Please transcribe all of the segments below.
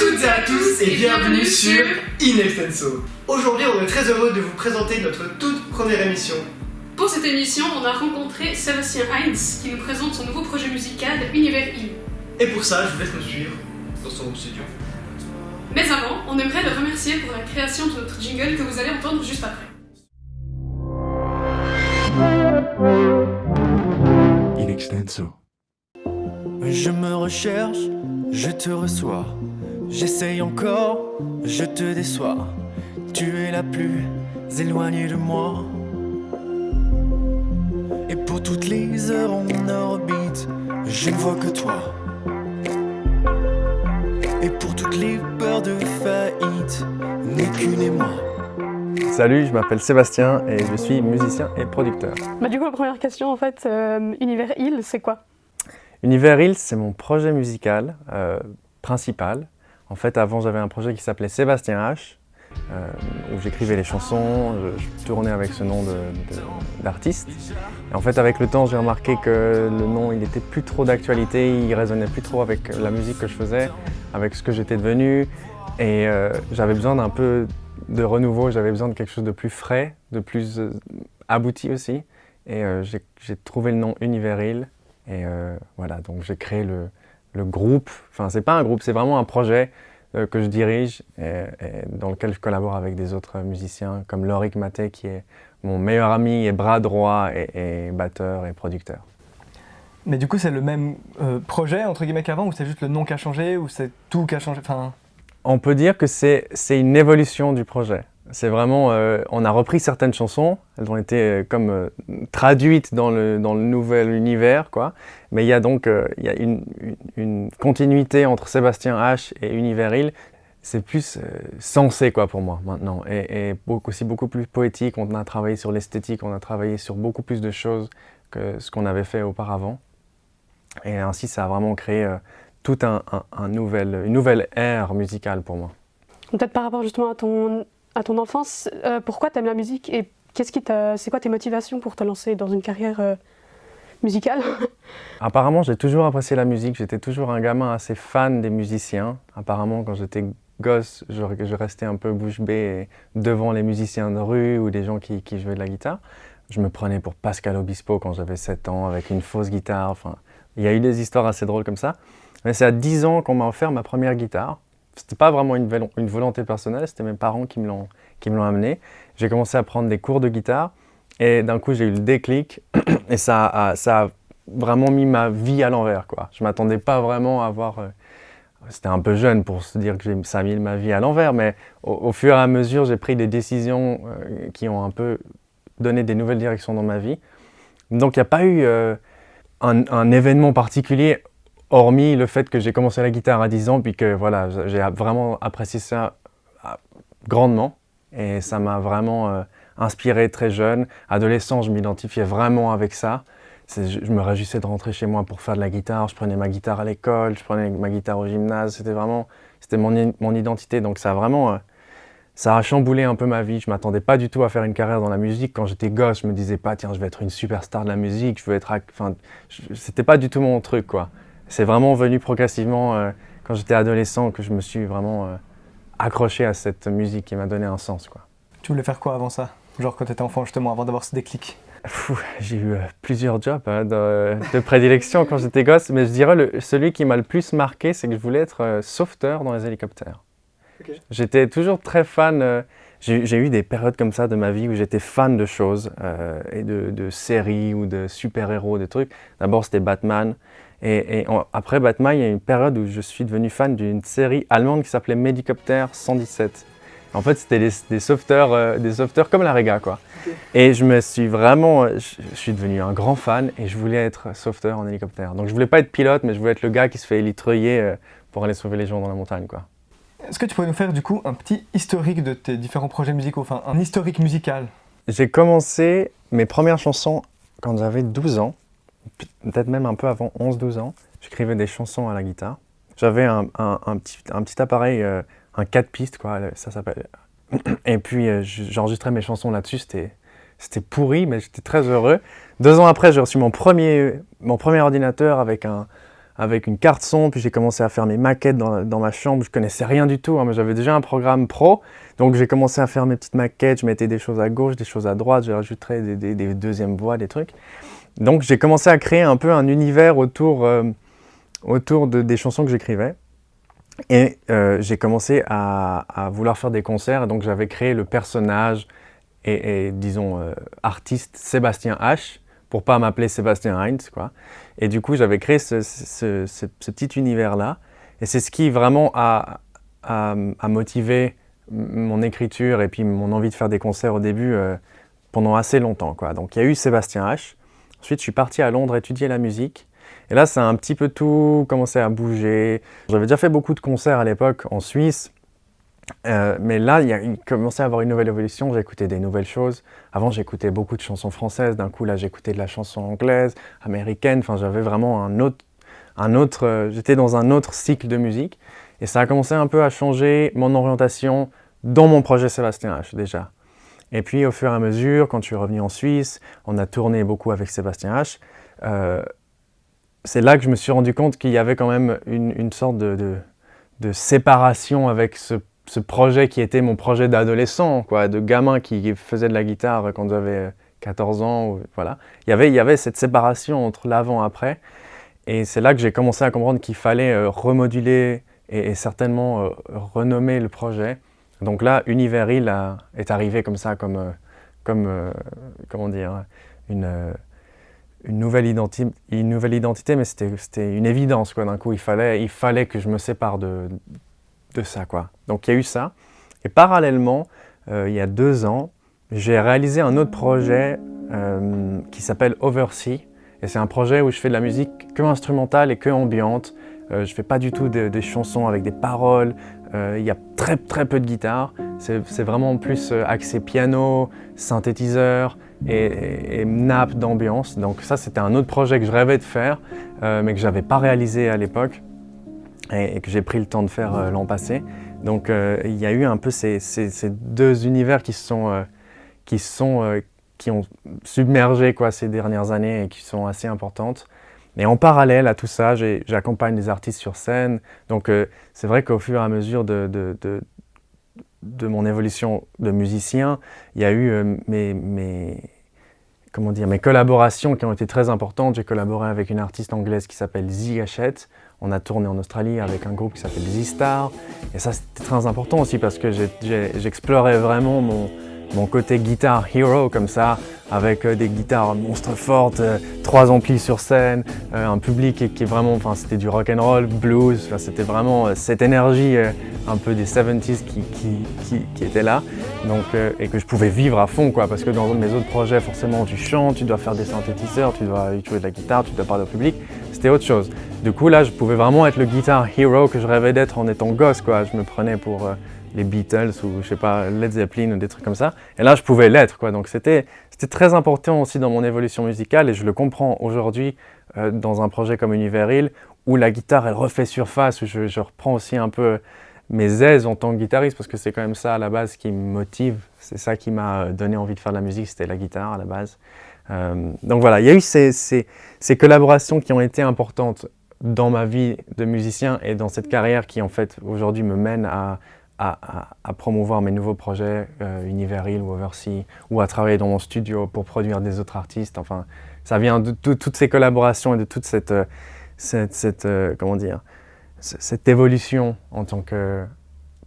toutes et à tous et bienvenue sur Inextenso. Aujourd'hui, on est très heureux de vous présenter notre toute première émission. Pour cette émission, on a rencontré Sébastien Heinz qui nous présente son nouveau projet musical Univers I. Et pour ça, je vous laisse nous suivre dans son studio. Mais avant, on aimerait le remercier pour la création de notre jingle que vous allez entendre juste après. Inextenso. Je me recherche, je te reçois. J'essaye encore, je te déçois. Tu es la plus éloignée de moi. Et pour toutes les heures en orbite, je ne vois que toi. Et pour toutes les peurs de faillite, n'est qu'une et moi. Salut, je m'appelle Sébastien et je suis musicien et producteur. Bah du coup, la première question en fait, euh, Univers Hill, c'est quoi? Univers Hills, c'est mon projet musical euh, principal. En fait, avant, j'avais un projet qui s'appelait Sébastien H, euh, où j'écrivais les chansons, je, tournais avec ce nom d'artiste. En fait, avec le temps, j'ai remarqué que le nom, il n'était plus trop d'actualité, il résonnait plus trop avec la musique que je faisais, avec ce que j'étais devenu. Et euh, j'avais besoin d'un peu de renouveau, j'avais besoin de quelque chose de plus frais, de plus euh, abouti aussi. Et j'ai trouvé le nom Univers Hill. Et voilà, donc j'ai créé le, le groupe. Enfin, c'est pas un groupe, c'est vraiment un projet euh, que je dirige et, et dans lequel je collabore avec des autres musiciens comme Lorik Maté qui est mon meilleur ami et bras droit et, et batteur et producteur. Mais du coup, c'est le même euh, projet entre guillemets qu'avant ou c'est juste le nom qui a changé ou c'est tout qui a changé? Enfin, On peut dire que c'est c'est une évolution du projet. C'est vraiment, euh, on a repris certaines chansons, elles ont été euh, comme euh, traduites dans le, dans le nouvel univers, quoi. Mais il y a donc il y a une, continuité entre Sébastien H et Univers Hill. C'est plus sensé, quoi, pour moi, maintenant. Et, et beaucoup, aussi beaucoup plus poétique. On a travaillé sur l'esthétique, on a travaillé sur beaucoup plus de choses que ce qu'on avait fait auparavant. Et ainsi, ça a vraiment créé euh, tout un, un- une nouvelle ère musicale pour moi. Peut-être par rapport justement à ton, à ton enfance, euh, pourquoi t'aimes la musique et qu'est-ce qui c'est quoi tes motivations pour te lancer dans une carrière euh, musicale? Apparemment, j'ai toujours apprécié la musique. J'étais toujours un gamin assez fan des musiciens. Apparemment, quand j'étais gosse, je, restais un peu bouche bée devant les musiciens de rue ou des gens qui, qui jouaient de la guitare. Je me prenais pour Pascal Obispo quand j'avais 7 ans avec une fausse guitare. Enfin, il y a eu des histoires assez drôles comme ça. Mais c'est à 10 ans qu'on m'a offert ma première guitare. C'était pas vraiment une, volonté personnelle, c'était mes parents qui me l'ont amené. J'ai commencé à prendre des cours de guitare et d'un coup j'ai eu le déclic et ça a, ça a vraiment mis ma vie à l'envers. Je m'attendais pas vraiment à avoir... euh, C'était un peu jeune pour se dire que ça a mis ma vie à l'envers, mais au, fur et à mesure, j'ai pris des décisions euh, qui ont un peu donné des nouvelles directions dans ma vie. Donc il n'y a pas eu euh, un événement particulier, hormis le fait que j'ai commencé la guitare à 10 ans, puis que voilà, j'ai vraiment apprécié ça ah, grandement. Et ça m'a vraiment euh, inspiré très jeune. Adolescent, je m'identifiais vraiment avec ça. Je, me réjouissais de rentrer chez moi pour faire de la guitare. Je prenais ma guitare à l'école, je prenais ma guitare au gymnase. C'était vraiment, c'était mon, mon identité. Donc ça a vraiment, euh, ça a chamboulé un peu ma vie. Je m'attendais pas du tout à faire une carrière dans la musique. Quand j'étais gosse, je me disais pas, tiens, je vais être une superstar de la musique. Je veux être, enfin, c'était pas du tout mon truc, quoi. C'est vraiment venu progressivement euh, quand j'étais adolescent que je me suis vraiment euh, accroché à cette musique qui m'a donné un sens, quoi. tu voulais faire quoi avant ça? Genre quand t'étais enfant justement, avant d'avoir ce déclic? J'ai eu euh, plusieurs jobs hein, de, de prédilection quand j'étais gosse, mais je dirais le, celui qui m'a le plus marqué, c'est que je voulais être sauveteur dans les hélicoptères. J'étais toujours très fan, j'ai eu des périodes comme ça de ma vie où j'étais fan de choses, euh, et de, de séries ou de super-héros, des trucs. D'abord c'était Batman, et, après Batman, il y a une période où je suis devenu fan d'une série allemande qui s'appelait Medicopter 117. En fait, c'était des, des sauveteurs, euh, des sauveteurs comme la Rega, quoi. Et je me suis vraiment, euh, je, je suis devenu un grand fan et je voulais être sauveteur en hélicoptère. Donc je voulais pas être pilote, mais je voulais être le gars qui se fait élitreiller euh, pour aller sauver les gens dans la montagne, quoi. Est-ce que tu pourrais nous faire du coup un petit historique de tes différents projets musicaux, enfin un historique musical? J'ai commencé mes premières chansons quand j'avais 12 ans, peut-être même un peu avant 11-12 ans. J'écrivais des chansons à la guitare. J'avais un, un- petit, un petit appareil, euh, un 4 pistes, quoi, ça s'appelle. Et puis euh, j'enregistrais mes chansons là-dessus, c'était, pourri, mais j'étais très heureux. Deux ans après, j'ai reçu mon premier, mon premier ordinateur avec un, avec une carte son, puis j'ai commencé à faire mes maquettes dans, dans ma chambre. Je connaissais rien du tout, hein, mais j'avais déjà un programme pro. Donc j'ai commencé à faire mes petites maquettes, je mettais des choses à gauche, des choses à droite, je rajouterais des, des, des deuxièmes voix, des trucs. Donc j'ai commencé à créer un peu un univers autour, euh, autour de, des chansons que j'écrivais. Et euh, j'ai commencé à, vouloir faire des concerts, donc j'avais créé le personnage et, disons, euh, artiste Sébastien H, pour pas m'appeler Sébastien Heinz, quoi. Et du coup, j'avais créé ce, petit univers-là. Et c'est ce qui vraiment a, a, motivé mon écriture et puis mon envie de faire des concerts au début pendant assez longtemps, quoi. Donc il y a eu Sébastien H. Ensuite, je suis parti à Londres étudier la musique. Et là, ça a un petit peu tout commencé à bouger. J'avais déjà fait beaucoup de concerts à l'époque en Suisse. Euh, mais là, il, commençait à avoir une nouvelle évolution, j'écoutais des nouvelles choses. Avant, j'écoutais beaucoup de chansons françaises, d'un coup, là, j'écoutais de la chanson anglaise, américaine, enfin, j'avais vraiment un autre... Un autre euh, J'étais dans un autre cycle de musique. Et ça a commencé un peu à changer mon orientation dans mon projet Sébastien H, déjà. Et puis, au fur et à mesure, quand je suis revenu en Suisse, on a tourné beaucoup avec Sébastien H. Euh, c'est là que je me suis rendu compte qu'il y avait quand même une, sorte de, séparation avec ce projet qui était mon projet d'adolescent, de gamin qui faisait de la guitare quand j'avais 14 ans, voilà. Il y avait, cette séparation entre l'avant et après, et c'est là que j'ai commencé à comprendre qu'il fallait euh, remoduler et, certainement euh, renommer le projet. Donc là, Univers Hill est arrivé comme ça, comme, euh, comme euh, comment dire, une, euh, une, nouvelle identité, mais c'était une évidence. D'un coup, il fallait, il fallait que je me sépare de de ça. Quoi. Donc il y a eu ça. Et parallèlement, il y a deux ans, j'ai réalisé un autre projet qui s'appelle Oversea. Et c'est un projet où je fais de la musique que instrumentale et que ambiante. Je fais pas du tout de, des chansons avec des paroles. Euh, il y a très très peu de guitare. C'est vraiment plus euh, axé piano, synthétiseur et, nappe d'ambiance. Donc ça, c'était un autre projet que je rêvais de faire, euh, mais que j'avais pas réalisé à l'époque et, que j'ai pris le temps de faire l'an passé. Donc il y a eu un peu ces, deux univers qui sont, sont qui ont submergé quoi, ces dernières années et qui sont assez importantes. Et en parallèle à tout ça, j'accompagne des artistes sur scène. Donc euh, c'est vrai qu'au fur et à mesure de, mon évolution de musicien, il y a eu euh, mes, comment dire, mes collaborations qui ont été très importantes. J'ai collaboré avec une artiste anglaise qui s'appelle Z Hachette. On a tourné en Australie avec un groupe qui s'appelle Z-Star. Et ça, c'était très important aussi parce que j'explorais vraiment mon, mon côté guitare hero comme ça, avec euh, des guitares monstres fortes, euh, trois amplis sur scène, euh, un public qui, est vraiment, enfin c'était du rock and roll, blues, c'était vraiment cette énergie un peu des 70s qui, qui, était là, donc et que je pouvais vivre à fond quoi, parce que dans mes autres projets forcément tu chantes, tu dois faire des synthétiseurs, tu dois jouer de la guitare, tu dois parler au public, c'était autre chose. Du coup là je pouvais vraiment être le guitar hero que je rêvais d'être en étant gosse quoi, je me prenais pour les Beatles ou je sais pas Led Zeppelin ou des trucs comme ça. Et là, je pouvais l'être quoi. Donc c'était très important aussi dans mon évolution musicale et je le comprends aujourd'hui euh, dans un projet comme Univers Hill où la guitare elle refait surface où je, reprends aussi un peu mes aises en tant que guitariste parce que c'est quand même ça à la base qui me motive. C'est ça qui m'a donné envie de faire de la musique, c'était la guitare à la base. Euh, donc voilà, il y a eu ces, ces collaborations qui ont été importantes dans ma vie de musicien et dans cette carrière qui en fait aujourd'hui me mène à à, promouvoir mes nouveaux projets, euh, Univers Hill ou Oversea, ou à travailler dans mon studio pour produire des autres artistes. Enfin, ça vient de, toutes ces collaborations et de toute cette, euh, cette euh, comment dire, cette évolution en tant que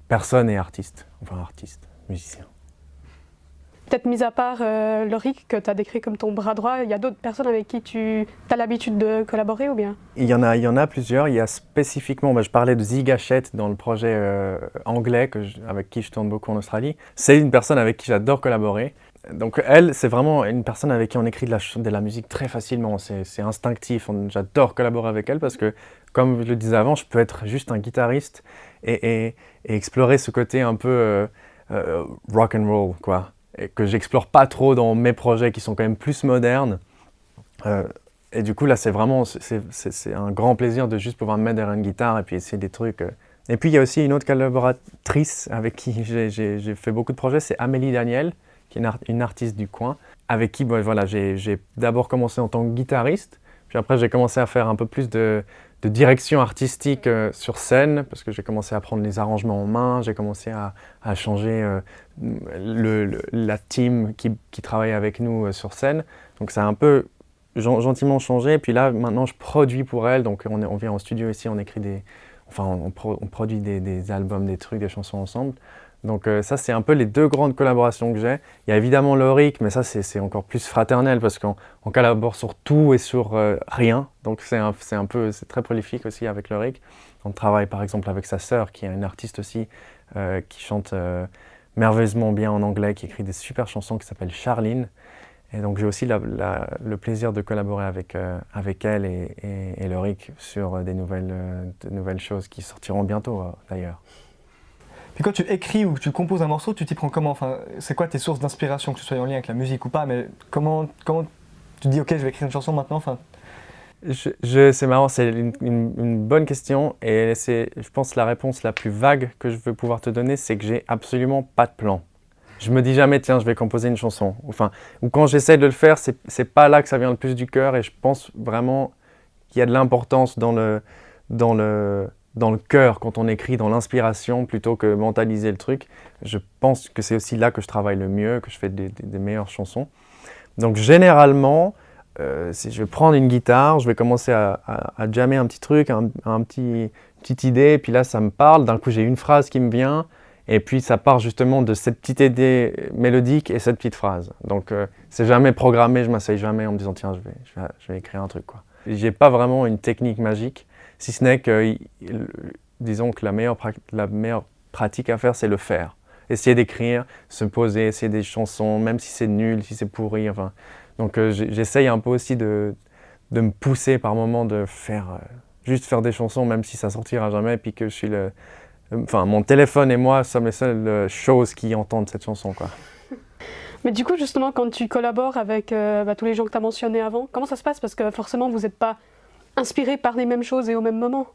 personne et artiste, enfin artiste, musicien. Peut-être mis à part euh, Loric que tu as décrit comme ton bras droit, il y a d'autres personnes avec qui tu as l'habitude de collaborer ou bien? Il y, en a, plusieurs. Il y a spécifiquement, je parlais de Zigachette dans le projet euh, anglais avec qui je tourne beaucoup en Australie. C'est une personne avec qui j'adore collaborer. Donc elle, c'est vraiment une personne avec qui on écrit de la, musique très facilement. C'est instinctif. J'adore collaborer avec elle parce que, comme je le disais avant, je peux être juste un guitariste et explorer ce côté un peu euh, euh, rock and roll, quoi et que j'explore pas trop dans mes projets qui sont quand même plus modernes. Euh, et du coup, là, c'est vraiment c'est un grand plaisir de juste pouvoir me mettre derrière une guitare et puis essayer des trucs. Euh. Et puis, il y a aussi une autre collaboratrice avec qui j'ai fait beaucoup de projets, c'est Amélie Daniel, qui est une, une, artiste du coin, avec qui bon, voilà, j'ai d'abord commencé en tant que guitariste, puis après, j'ai commencé à faire un peu plus de, de direction artistique euh, sur scène, parce que j'ai commencé à prendre les arrangements en main, j'ai commencé à, à changer euh, le, la team qui, qui travaille avec nous euh, sur scène. Donc ça a un peu gen- gentiment changé. Puis là, maintenant, je produis pour elle. Donc on, est- on vient en studio ici, on écrit des... Enfin, on, pro- on produit des, des albums, des trucs, des chansons ensemble. Donc euh, ça, c'est un peu les deux grandes collaborations que j'ai. Il y a évidemment Loric, mais ça, c'est encore plus fraternel parce qu'on on collabore sur tout et sur euh, rien. Donc c'est un, un peu, c'est très prolifique aussi avec Loric. On travaille par exemple avec sa sœur, qui est une artiste aussi, euh, qui chante merveilleusement bien en anglais, qui écrit des super chansons, qui s'appelle Charline. Et donc j'ai aussi le plaisir de collaborer avec, avec elle et, et, Loric sur des nouvelles, de nouvelles choses qui sortiront bientôt d'ailleurs. Puis quand tu écris ou que tu composes un morceau, tu t'y prends comment? Enfin, C'est quoi tes sources d'inspiration, que ce soit en lien avec la musique ou pas, mais comment, comment tu dis, ok, je vais écrire une chanson maintenant? Enfin, c'est marrant, c'est une, bonne question et c'est, je pense, la réponse la plus vague que je veux pouvoir te donner, c'est que j'ai absolument pas de plan. Je me dis jamais, tiens, je vais composer une chanson. Enfin, ou quand j'essaie de le faire, c'est, c'est pas là que ça vient le plus du cœur et je pense vraiment qu'il y a de l'importance dans le, dans le, dans le cœur quand on écrit, dans l'inspiration plutôt que mentaliser le truc. Je pense que c'est aussi là que je travaille le mieux, que je fais des, meilleures chansons. Donc généralement, euh, je vais prendre une guitare, je vais commencer à, jammer un petit truc, un, un petit, petite idée, puis là ça me parle, d'un coup j'ai une phrase qui me vient, et puis ça part justement de cette petite idée mélodique et cette petite phrase. Donc euh, c'est jamais programmé, je m'asseye jamais en me disant tiens je vais, je vais, je vais écrire un truc quoi. J'ai pas vraiment une technique magique, si ce n'est que disons que la meilleure, pratique à faire c'est le faire. Essayer d'écrire, se poser, essayer des chansons, même si c'est nul, si c'est pourri, enfin donc euh, j'essaye un peu aussi de, de me pousser par moments de faire euh, juste faire des chansons même si ça sortira jamais puis que je suis le enfin mon téléphone et moi sommes les seules euh, choses qui entendent cette chanson quoi. Mais du coup, justement, quand tu collabores avec euh, bah, tous les gens que tu as mentionnés avant, comment ça se passe? Parce que forcément, vous n'êtes pas inspirés par les mêmes choses et au même moment.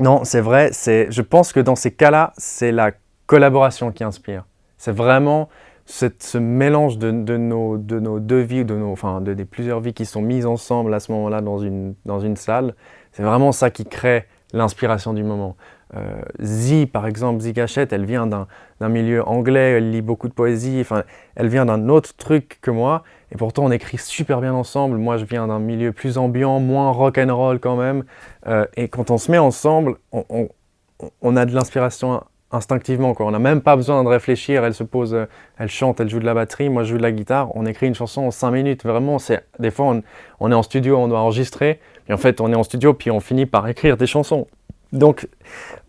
Non, c'est vrai, je pense que dans ces cas-là, c'est la collaboration qui inspire. C'est vraiment cette- ce mélange de, nos, de nos deux vies, de nos, enfin, de, plusieurs vies qui sont mises ensemble à ce moment-là dans une, dans une salle. C'est vraiment ça qui crée l'inspiration du moment. Euh, par exemple, Zi Gachette, elle vient d'un d'un milieu anglais, elle lit beaucoup de poésie, enfin, elle vient d'un autre truc que moi, et pourtant on écrit super bien ensemble. Moi, je viens d'un milieu plus ambiant, moins rock and roll quand même, Euh, et quand on se met ensemble, on, a de l'inspiration instinctivement. On n'a même pas besoin de réfléchir. Elle se pose, euh, elle chante, elle joue de la batterie, moi je joue de la guitare. On écrit une chanson en 5 minutes. Vraiment, des fois on, est en studio, on doit enregistrer, et en fait on est en studio puis on finit par écrire des chansons. Donc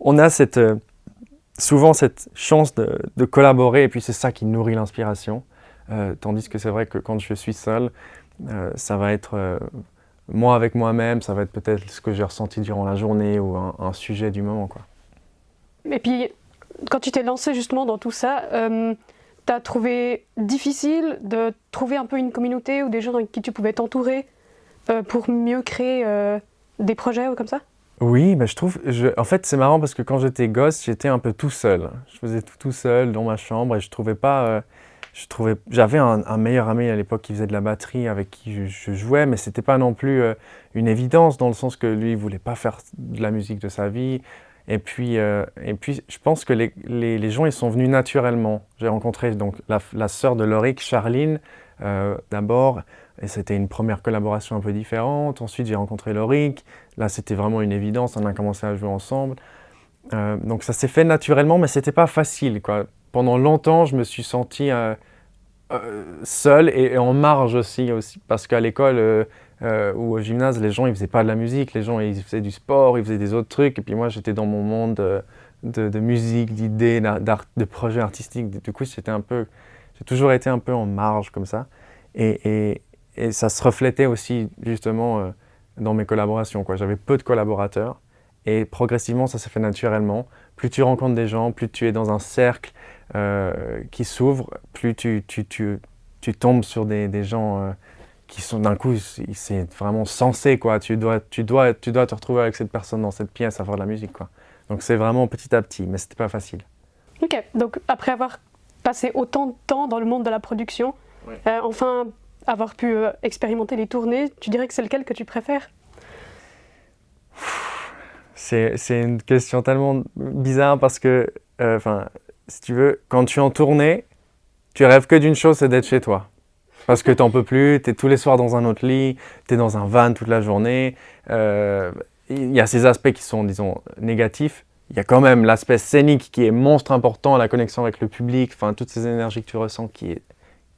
on a cette, euh, souvent cette chance de collaborer, et puis c'est ça qui nourrit l'inspiration. Euh, tandis que c'est vrai que quand je suis seul, euh, ça va être euh, moi avec moi-même, ça va être peut-être ce que j'ai ressenti durant la journée ou un, un sujet du moment. Quoi. Et puis, quand tu t'es lancé justement dans tout ça, euh, tu as trouvé difficile de trouver un peu une communauté ou des gens avec qui tu pouvais t'entourer euh, pour mieux créer euh, des projets ou comme ça? Oui, bah, je trouve. Je, en fait, c'est marrant parce que quand j'étais gosse, j'étais un peu tout seul. Je faisais tout tout seul dans ma chambre et je trouvais pas. Je trouvais. J'avais un, meilleur ami à l'époque qui faisait de la batterie avec qui je, jouais, mais c'était pas non plus euh, une évidence dans le sens que lui, il voulait pas faire de la musique de sa vie. Et puis, euh, et puis, je pense que les, les, gens, ils sont venus naturellement. J'ai rencontré donc la, sœur de Loric, Charline, euh, d'abord, et c'était une première collaboration un peu différente. Ensuite, j'ai rencontré Loric. Là, c'était vraiment une évidence. On a commencé à jouer ensemble. Donc, ça s'est fait naturellement, mais c'était pas facile. Quoi. Pendant longtemps, je me suis senti euh, euh, seul et, en marge aussi, parce qu'à l'école euh, euh, ou au gymnase, les gens ils faisaient pas de la musique, les gens ils faisaient du sport, ils faisaient des autres trucs, et puis moi j'étais dans mon monde de, musique, d'idées, de projets artistiques. Du coup, j'étais un peu, j'ai toujours été un peu en marge comme ça, et, ça se reflétait aussi justement dans mes collaborations. J'avais peu de collaborateurs, et progressivement ça s'est fait naturellement. Plus tu rencontres des gens, plus tu es dans un cercle euh, qui s'ouvre, plus tu, tu, tu, tu tombes sur des, des gens euh, qui sont d'un coup, c'est vraiment sensé quoi. Tu dois, tu, dois, tu dois te retrouver avec cette personne dans cette pièce à faire de la musique quoi. Donc c'est vraiment petit à petit, mais c'était pas facile. Ok, donc après avoir passé autant de temps dans le monde de la production, Ouais. euh, enfin avoir pu euh, expérimenter les tournées, tu dirais que c'est lequel que tu préfères? C'est c'est une question tellement bizarre parce que, euh, enfin, si tu veux, quand tu es en tournée, tu rêves que d'une chose, c'est d'être chez toi. Parce que t'en peux plus, tu es tous les soirs dans un autre lit, tu es dans un van toute la journée. Euh, Il y a ces aspects qui sont, disons, négatifs. Il y a quand même l'aspect scénique qui est monstre important, la connexion avec le public, enfin, toutes ces énergies que tu ressens qui,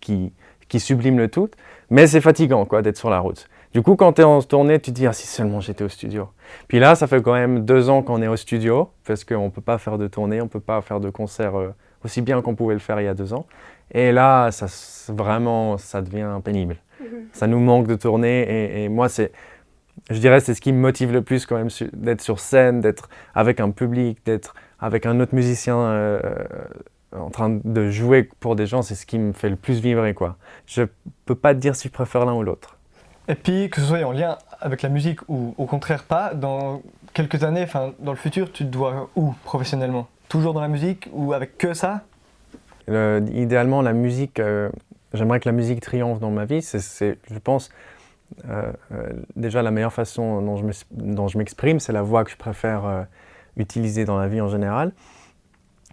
qui, qui subliment le tout. Mais c'est fatigant, quoi, d'être sur la route. Du coup, quand tu es en tournée, tu te dis, ah, si seulement j'étais au studio. Puis là, ça fait quand même deux ans qu'on est au studio, parce qu'on ne peut pas faire de tournée, on ne peut pas faire de concert euh, aussi bien qu'on pouvait le faire il y a deux ans. Et là, ça, vraiment, ça devient pénible. Ça nous manque de tourner, et, et moi, c'est, je dirais, c'est ce qui me motive le plus quand même, d'être sur scène, d'être avec un public, d'être avec un autre musicien euh, euh, en train de jouer pour des gens, c'est ce qui me fait le plus vibrer, quoi. Je peux pas te dire si je préfère l'un ou l'autre. Et puis, que ce soit en lien avec la musique ou au contraire pas, dans quelques années, enfin dans le futur, tu te dois où professionnellement? Toujours dans la musique ou avec que ça? Le- idéalement, la musique, euh, j'aimerais que la musique triomphe dans ma vie. C'est, je pense, euh, euh, déjà la meilleure façon dont je, m'exprime, c'est la voix que je préfère utiliser dans la vie en général.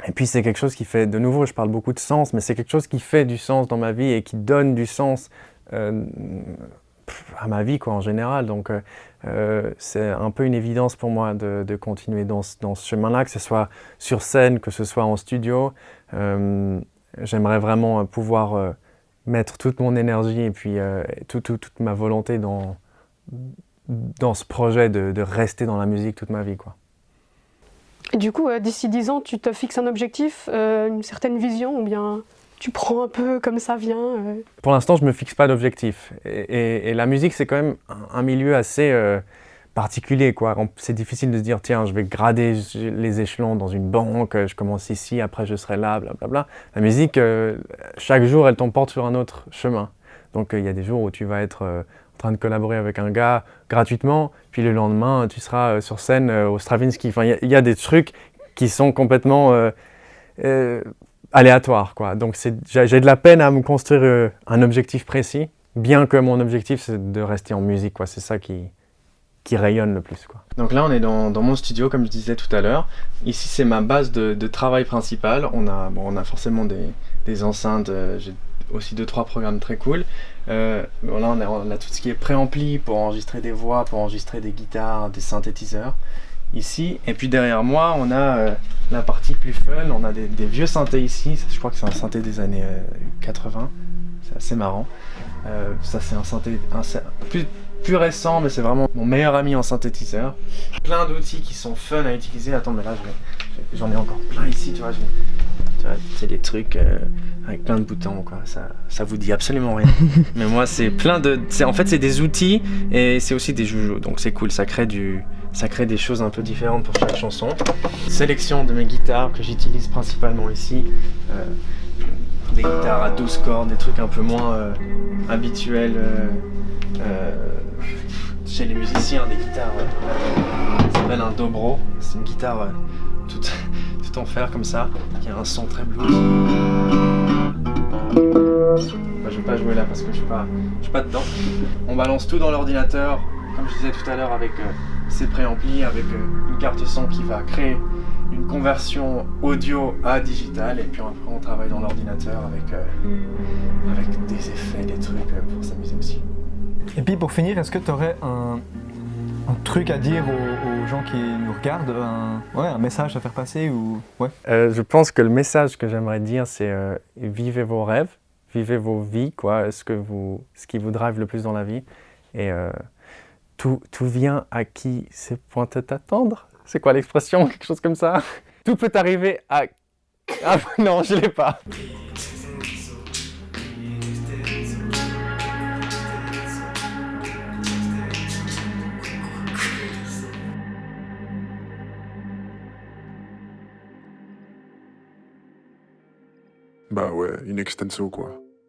Et puis c'est quelque chose qui fait, de nouveau, je parle beaucoup de sens, mais c'est quelque chose qui fait du sens dans ma vie et qui donne du sens à ma vie quoi, en général. Donc euh, euh, c'est un peu une évidence pour moi de, continuer dans, dans ce chemin-là, que ce soit sur scène, que ce soit en studio. Euh, J'aimerais vraiment pouvoir mettre toute mon énergie et puis tout- tout- toute ma volonté dans, dans ce projet de, rester dans la musique toute ma vie. Quoi. Et du coup, d'ici 10 ans, tu te fixes un objectif, une certaine vision, ou bien tu prends un peu comme ça vient euh, Pour l'instant, je ne me fixe pas d'objectif. Et, la musique, c'est quand même un, milieu assez euh, particulier. C'est difficile de se dire, tiens, je vais grader les échelons dans une banque, je commence ici, après je serai là, blablabla. La musique, euh, chaque jour, elle t'emporte sur un autre chemin. Donc il y a des jours où tu vas être en train de collaborer avec un gars gratuitement, puis le lendemain, tu seras sur scène au Stravinsky. Enfin, il y, a des trucs qui sont complètement aléatoires. Quoi. Donc j'ai de la peine à me construire euh, un objectif précis, bien que mon objectif, c'est de rester en musique. C'est ça qui, qui rayonne le plus. Quoi. Donc là, on est dans, mon studio, comme je disais tout à l'heure. Ici, c'est ma base de, travail principale. On a, bon, on a forcément des, des enceintes. euh, J'ai aussi deux, trois programmes très cool. Euh, là, on a, tout ce qui est préampli pour enregistrer des voix, pour enregistrer des guitares, des synthétiseurs. Ici, et puis derrière moi, on a la partie plus fun. On a des, des vieux synthés ici. Je crois que c'est un synthé des années euh, 80. C'est assez marrant. Euh, ça, c'est un synthé un- plus, plus récent, mais c'est vraiment mon meilleur ami en synthétiseur. Plein d'outils qui sont fun à utiliser. Attends, mais là, je- j'en ai encore plein ici, tu vois. c'est des trucs euh, avec plein de boutons, quoi. Ça, ça vous dit absolument rien. mais moi, c'est plein de. En fait, c'est des outils et c'est aussi des joujoux, donc c'est cool. Ça crée du. Ça crée des choses un peu différentes pour chaque chanson. Sélection de mes guitares que j'utilise principalement ici. Euh, des guitares à 12 cordes, des trucs un peu moins euh, habituels euh, chez les musiciens, des guitares. ça s'appelle un dobro. C'est une guitare toute, tout en fer comme ça, qui a un son très blues. Bah, je vais pas jouer là parce que je suis pas, je suis pas dedans. On balance tout dans l'ordinateur, comme je disais tout à l'heure, avec ces préamplis, avec euh, une carte son qui va créer une conversion audio à digital, et puis après on travaille dans l'ordinateur avec, euh, avec des effets, des trucs euh, pour s'amuser aussi. Et puis pour finir, est-ce que tu aurais un, un truc à dire aux, aux gens qui nous regardent, un, ouais, un message à faire passer ou ouais? Euh, je pense que le message que j'aimerais dire, c'est euh, vivez vos rêves, vivez vos vies, quoi, ce, que vous, ce qui vous drive le plus dans la vie. Et euh, tout, tout vient à qui c'est pointé t'attendre. C'est quoi l'expression? Quelque chose comme ça? Tout peut arriver à... Ah non, je l'ai pas. Bah ouais, in extenso quoi.